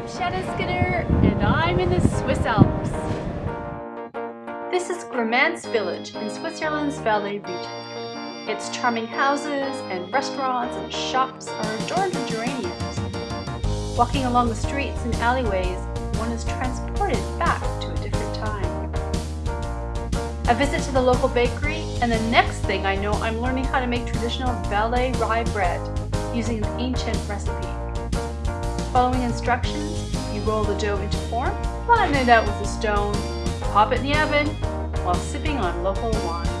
I'm Shanna Skinner and I'm in the Swiss Alps. This is Grimentz village in Switzerland's Valais region. Its charming houses and restaurants and shops are adorned with geraniums. Walking along the streets and alleyways, one is transported back to a different time. A visit to the local bakery and the next thing I know I'm learning how to make traditional Valais rye bread using an ancient recipe. Following instructions, you roll the dough into form, flatten it out with a stone, pop it in the oven while sipping on local wine.